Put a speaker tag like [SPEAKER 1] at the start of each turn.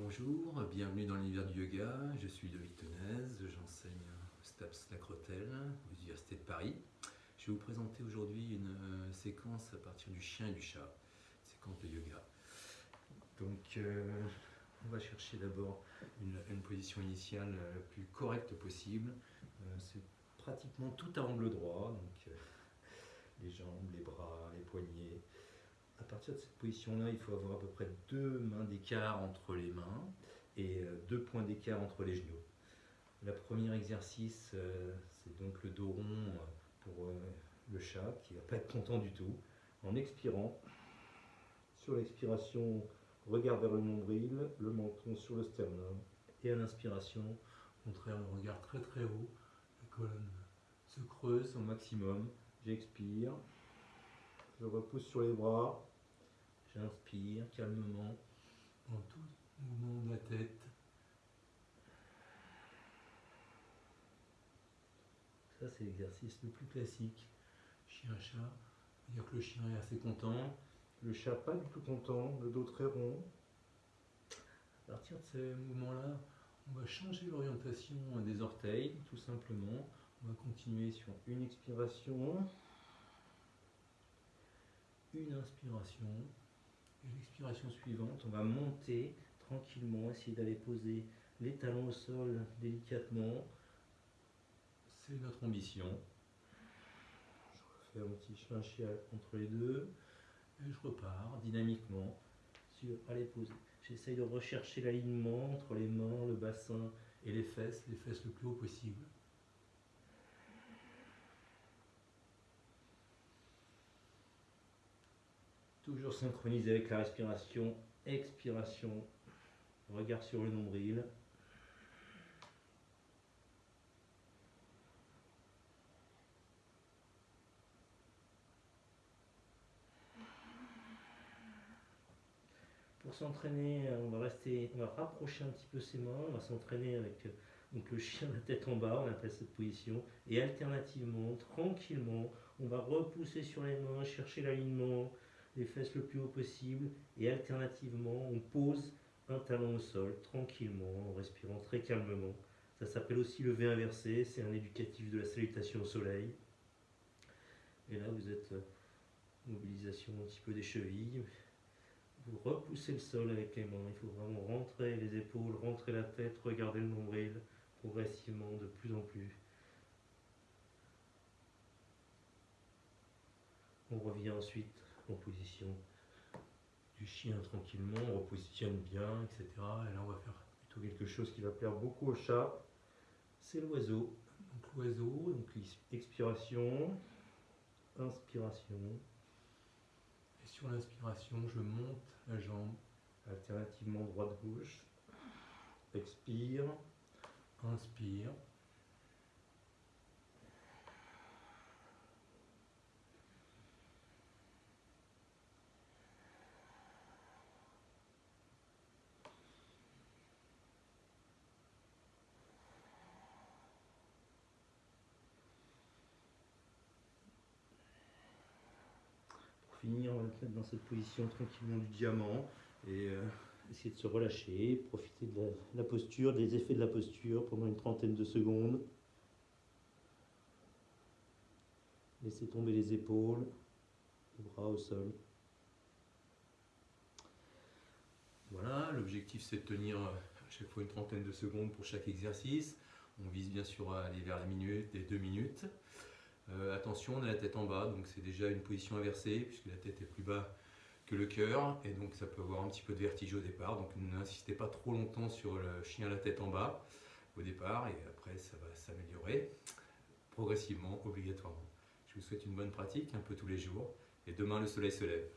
[SPEAKER 1] Bonjour, bienvenue dans l'univers du yoga. Je suis Loïc Tenez, j'enseigne au STAPS Lacrotel, à l'Université de Paris. Je vais vous présenter aujourd'hui une euh, séquence à partir du chien et du chat, séquence de yoga. Donc, euh, on va chercher d'abord une, position initiale la plus correcte possible. Euh, c'est pratiquement tout à angle droit, les jambes, les bras, partir de cette position-là, il faut avoir à peu près deux mains d'écart entre les mains et euh, deux points d'écart entre les genoux. Le premier exercice, euh, c'est donc le dos rond euh, pour le chat qui ne va pas être content du tout. En expirant, sur l'expiration, regard vers le nombril, le menton sur le sternum. Et à l'inspiration, contraire, le regard très très haut, la colonne se creuse au maximum. J'expire, je repousse sur les bras, J'inspire calmement en tout mouvement de la tête. Ça, c'est l'exercice le plus classique. Chien-chat, dire que le chien est assez content, le chat pas du tout content, le dos très rond. À partir de ce mouvement-là, on va changer l'orientation des orteils, tout simplement. On va continuer sur une expiration, une inspiration, l'expiration suivante, on va monter tranquillement, essayer d'aller poser les talons au sol délicatement. C'est notre ambition. Je refais un petit chial entre les deux. Et je repars dynamiquement sur aller poser. J'essaye de rechercher l'alignement entre les mains, le bassin et les fesses, les fesses le plus haut possible. Toujours synchronisé avec la respiration, expiration, regard sur le nombril. Pour s'entraîner, on va rester, on va rapprocher un petit peu ses mains, on va s'entraîner avec donc le chien la tête en bas, on appelle cette position, et alternativement, tranquillement, on va repousser sur les mains, chercher l'alignement, les fesses le plus haut possible et alternativement on pose un talon au sol tranquillement en respirant très calmement. Ça s'appelle aussi le V inversé, c'est un éducatif de la salutation au soleil. Et là vous êtes euh, mobilisation un petit peu des chevilles. Vous repoussez le sol avec les mains, il faut vraiment rentrer les épaules, rentrer la tête, regarder le nombril progressivement de plus en plus. On revient ensuite position du chien tranquillement, on repositionne bien, etc. Et là, on va faire plutôt quelque chose qui va plaire beaucoup au chat. C'est l'oiseau. Donc l'oiseau, donc expiration, inspiration. Et sur l'inspiration, je monte la jambe, alternativement droite-gauche. Expire, inspire. Finir, dans cette position tranquillement du diamant et euh, essayer de se relâcher, profiter de la, posture, des effets de la posture pendant une trentaine de secondes. Laissez tomber les épaules, les bras au sol. Voilà, l'objectif c'est de tenir à chaque fois une trentaine de secondes pour chaque exercice. On vise bien sûr à aller vers la minute, les deux minutes. Euh, attention, on a la tête en bas, donc c'est déjà une position inversée, puisque la tête est plus bas que le cœur, et donc ça peut avoir un petit peu de vertige au départ, donc n'insistez pas trop longtemps sur le chien à la tête en bas au départ, et après ça va s'améliorer progressivement, obligatoirement. Je vous souhaite une bonne pratique, un peu tous les jours, et demain le soleil se lève.